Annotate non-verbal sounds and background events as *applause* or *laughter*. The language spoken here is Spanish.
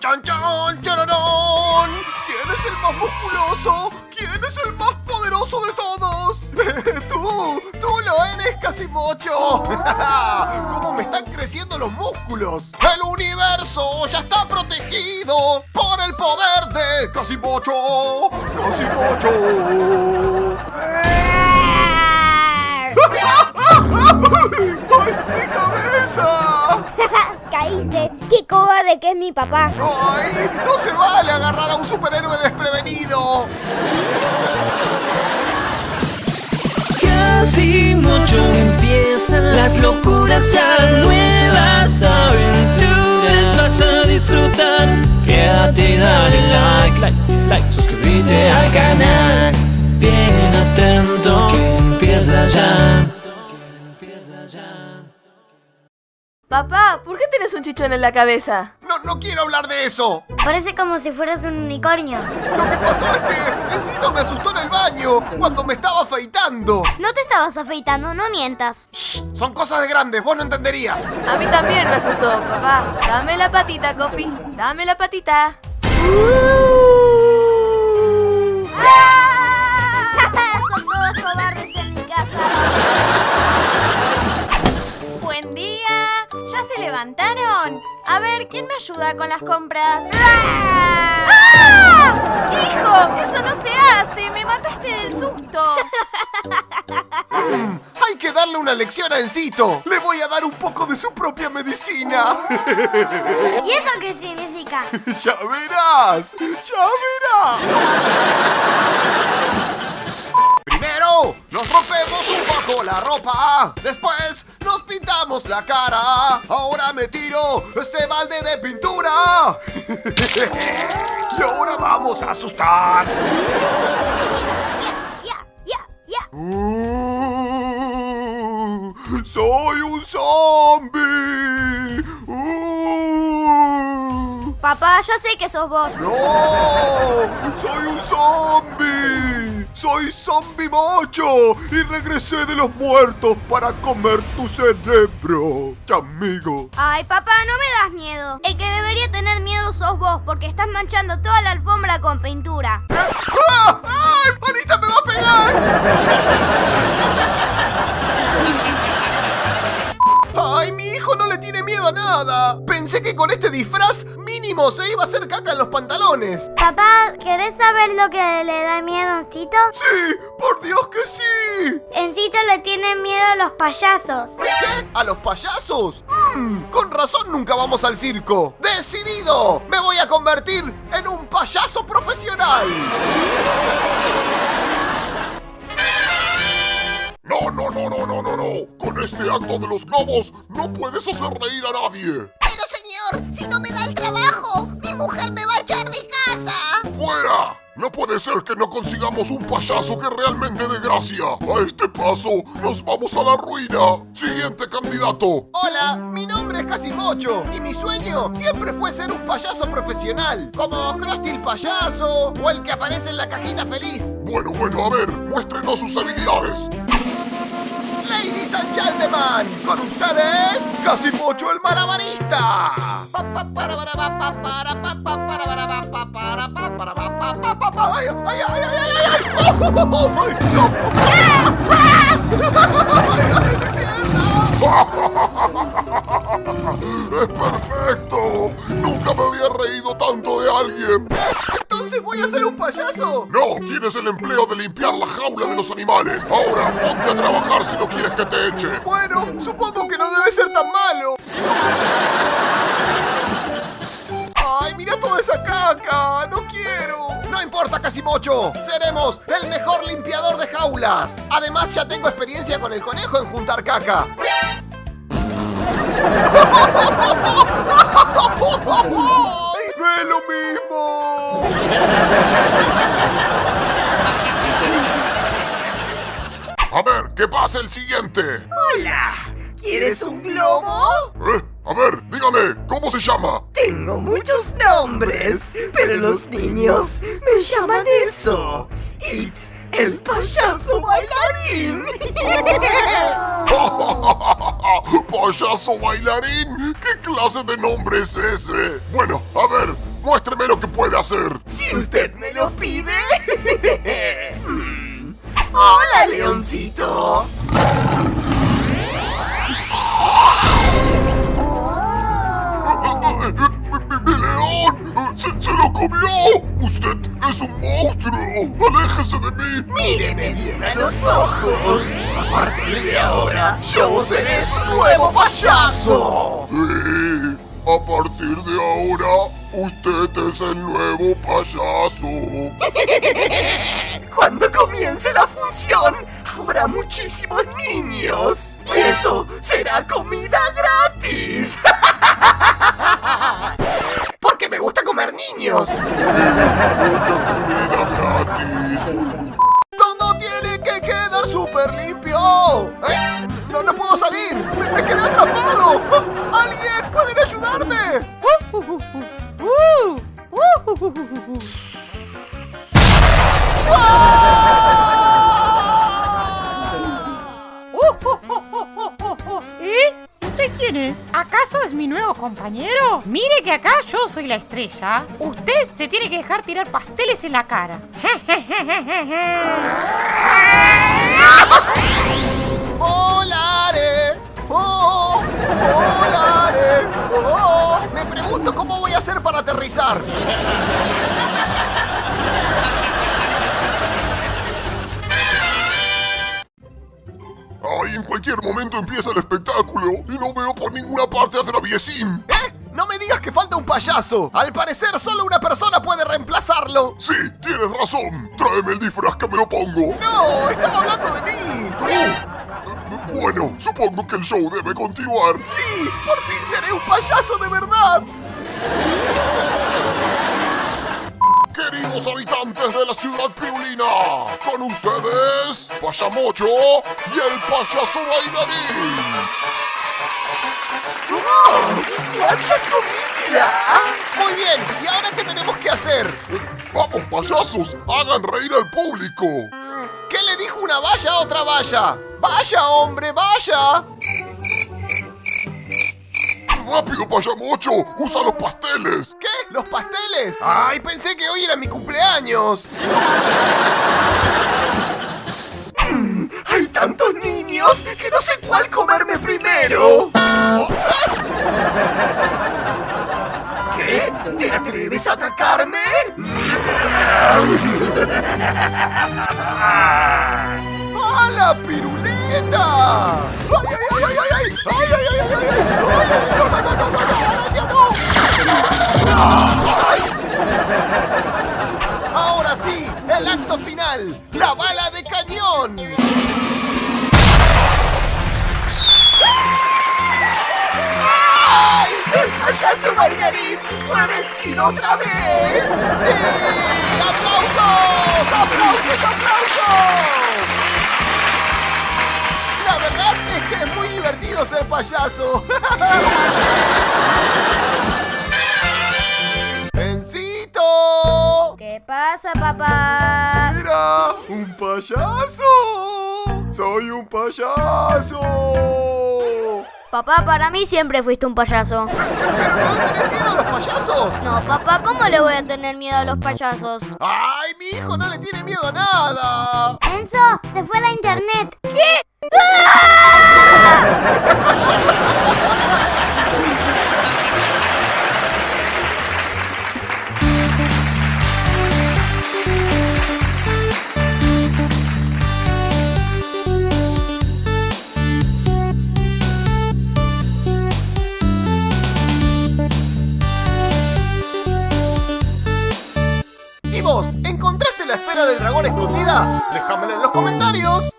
¡Chan, chan, chan! ¿Quién es el más musculoso? ¿Quién es el más poderoso de todos? *laughs* ¡Tú! ¡Tú lo eres, Casimocho! *laughs* ¡Cómo me están creciendo los músculos! ¡El universo ya está protegido por el poder de Casimocho! ¡Casimocho! *laughs* ¡Ay, mi cabeza! Caíste. Qué cobarde que es mi papá. ¡Ay! ¡No se vale agarrar a un superhéroe desprevenido! Casi mucho empiezan las locuras ya nuevas aventuras vas a disfrutar. Quédate y dale like, like, like, suscríbete al canal. Bien atento que empieza ya. Papá, ¿por qué tienes un chichón en la cabeza? No, no quiero hablar de eso. Parece como si fueras un unicornio. Lo que pasó es que Encito me asustó en el baño cuando me estaba afeitando. No te estabas afeitando, no mientas. Shh, son cosas de grandes, vos no entenderías. A mí también me asustó, papá. Dame la patita, Coffee. Dame la patita. Son ¿Ya se levantaron? A ver, ¿quién me ayuda con las compras? ¡Ah! ¡Hijo! ¡Eso no se hace! ¡Me mataste del susto! Mm, *laughs* hay que darle una lección a Encito. Le voy a dar un poco de su propia medicina. *laughs* *laughs* ¿Y eso qué significa? ya verás, ya verás. Primero, nos rompemos un poco la ropa. Después, nos pintamos la cara. Ahora me tiro este balde de pintura. *laughs* y ahora vamos a asustar. Uh, soy un zombie. Uh, Papá, ya sé que sos vos. no, soy un zombie. Soy zombie mocho y regresé de los muertos para comer tu cerebro, chamigo. Ay, papá, no me das miedo. El que debería tener miedo sos vos, porque estás manchando toda la alfombra con pintura. ¡Ah! ¡Ay! ¡Anita me va a pegar! ¡Ay, mi hijo no le tiene miedo a nada! Pensé que con este disfraz se iba a hacer caca en los pantalones. Papá, ¿querés saber lo que le da miedo a Encito? ¡Sí! ¡Por Dios que sí! Encito le tiene miedo a los payasos. ¿Qué? ¿A los payasos? Mm, con razón nunca vamos al circo. ¡Decidido! Me voy a convertir en un payaso profesional. No, no, no, no, no, no, no. Con este acto de los globos no puedes hacer reír a nadie. Señor, si no me da el trabajo, mi mujer me va a echar de casa. ¡Fuera! No puede ser que no consigamos un payaso que realmente dé gracia. A este paso nos vamos a la ruina. Siguiente candidato. Hola, mi nombre es Casimocho y mi sueño siempre fue ser un payaso profesional, como Krusty el payaso o el que aparece en la cajita feliz. Bueno, bueno, a ver, muéstrenos sus habilidades. Ladies and gentlemen, con ustedes, Casimocho el malabarista. ¡Es perfecto! Nunca me había reído tanto de alguien. Entonces voy a ser un payaso. No, tienes el empleo de limpiar la jaula de los animales. Ahora, ponte a trabajar si no quieres que te eche. Bueno, supongo que no debe ser tan malo. ¡Ay, mira toda esa caca! ¡No quiero! No importa, Casimocho. Seremos el mejor limpiador de jaulas. Además, ya tengo experiencia con el conejo en juntar caca. *laughs* ¡Ay, ¡No es lo mismo! A ver, que pase el siguiente. Hola, ¿quieres un globo? ¿Eh? A ver, dígame, ¿cómo se llama? Tengo muchos nombres, pero los niños me llaman eso. Y el payaso bailarín. *laughs* ¿Payaso bailarín? ¿Qué clase de nombre es ese? Bueno, a ver, primero que puede hacer. Si usted me lo pide. Hmm. *laughs* Hola, leoncito. ¡Mi, mi- mi león! ¡Se, se lo comió! ¡Usted es un monstruo! ¡Aléjese de mí! Míreme bien a los ojos. A partir de ahora, yo seré su nuevo payaso. Sí, a partir de ahora, usted es el nuevo payaso. *laughs* Cuando comience la función, habrá muchísimos niños. Y eso será comida gratis. *laughs* Niños. Mucha comida gratis. ¡Todo tiene que quedar súper limpio! ¿Eh? No, no puedo salir. Me, me quedé atrapado. Quién es? ¿Acaso es mi nuevo compañero? Mire que acá yo soy la estrella. Usted se tiene que dejar tirar pasteles en la cara. *laughs* ¡Volare! ¡Oh! ¡Volare! ¡Oh! Me pregunto cómo voy a hacer para aterrizar. Ay, en cualquier momento empieza el espectáculo y no veo por ninguna parte a Traviesín. ¿Eh? No me digas que falta un payaso. Al parecer solo una persona puede reemplazarlo. Sí, tienes razón. Tráeme el disfraz que me lo pongo. No, estaba hablando de mí. ¿Tú? Eh, Bueno, supongo que el show debe continuar. Sí, por fin seré un payaso de verdad. Queridos habitantes de la ciudad pirulina, con ustedes, Payamocho y el payaso bailarín. ¡Cuánta comida! Muy bien, ¿y ahora qué tenemos que hacer? Vamos, payasos, hagan reír al público. ¿Qué le dijo una valla a otra valla? ¡Vaya, hombre, vaya! Rápido, Payamocho, usa los pasteles. ¿Qué? ¿Los pasteles? ¡Ay, pensé que hoy era mi cumpleaños! *laughs* Hay tantos niños que no sé cuál comerme primero. ¿Qué? ¿Te atreves a atacarme? *laughs* ¡A la piruleta! ¡El payaso bailarín fue vencido otra vez! ¡Sí! ¡Aplausos! ¡Aplausos! ¡Aplausos! La verdad es que es muy divertido ser payaso. *laughs* ¡Encito! ¿Qué pasa, papá? ¡Mira! ¡Un payaso! ¡Soy un payaso! Papá, para mí siempre fuiste un payaso. *laughs* ¿Pero no tenés miedo a los payasos? No, papá, ¿cómo le voy a tener miedo a los payasos? ¡Ay, mi hijo no le tiene miedo a nada! Enzo, se fue a la internet. ¿Qué? ¿Y *laughs* Déjamela en los comentarios.